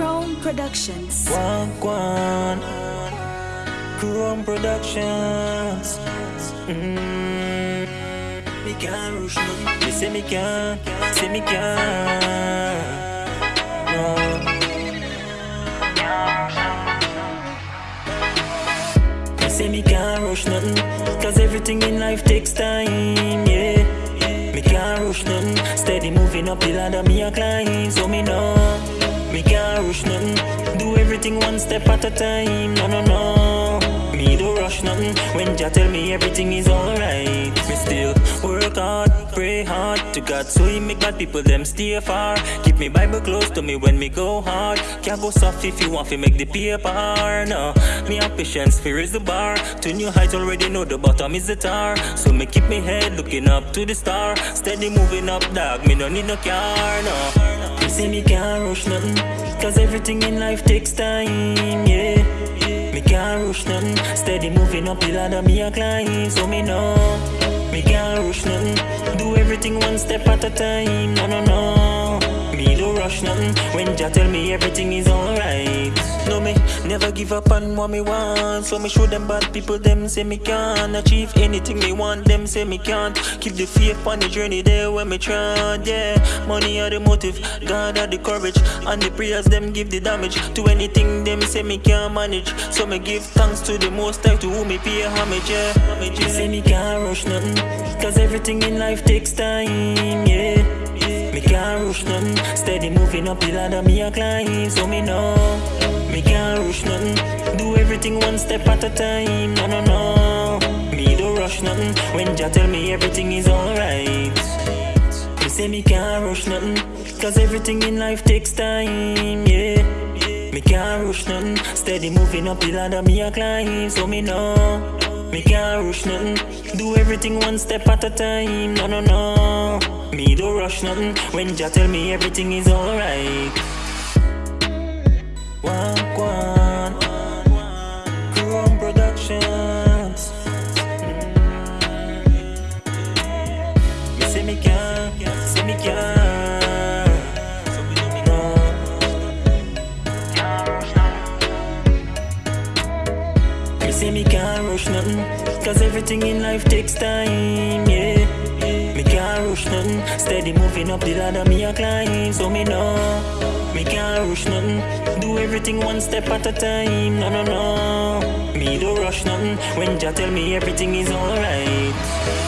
Chrome Productions. One, Chrome Productions. Mm. Me can't rush nothing. Me say me can't, say me can't. No. Me say me can't rush nothing, cause everything in life takes time, yeah. Me can't rush nothing, steady moving up the ladder, me a climb, so me know. Me can't rush nothing, do everything one step at a time, no, no, no. Me don't rush nothing, when Jah tell me everything is alright. Me still work hard, pray hard to God, so He make bad people them stay far. Keep me Bible close to me when me go hard. Can't go soft if you want to make the paper, no. Me have patience, fear is the bar. To new heights already know the bottom is the tar. So me keep me head looking up to the star. Steady moving up, dog, me don't need no car, no. You say me can't rush nothing, cause everything in life takes time, yeah. Me can't rush nothing, steady moving up the ladder, me a climb, so me know. Me can't rush nothing, do everything one step at a time, no, no, no. Nothing, when Jah tell me everything is alright. No, me never give up on what me want, so me show them bad people, them say me can't achieve anything me want, them say me can't. Keep the faith on the journey there when me try, yeah. Money are the motive, God are the courage, and the prayers them give the damage to anything them say me can't manage. So me give thanks to the most high to whom me pay homage, yeah. Me say me can't rush nothing, cause everything in life takes time, yeah. Rush nothing, steady moving up the ladder, me a climb, so me know. Me can't rush nothing, do everything one step at a time, no, no, no. Me don't rush nothing, when Jah tell me everything is alright. Me say me can't rush nothing, cause everything in life takes time, yeah. Me can't rush nothing, steady moving up the ladder, me a climb, so me know. Me can't rush nothing, do everything one step at a time, no, no, no. Me don't rush nothing, when Jah tell me everything is alright. One, Chrome Productions. Me say me can't, say me. Me say me can't rush nothing, cause everything in life takes time, yeah. Can't rush nothing, steady moving up the ladder, me a climb, so me know. Me can't rush nothing, do everything one step at a time, no, no, no. Me don't rush nothing, when Jah tell me everything is alright.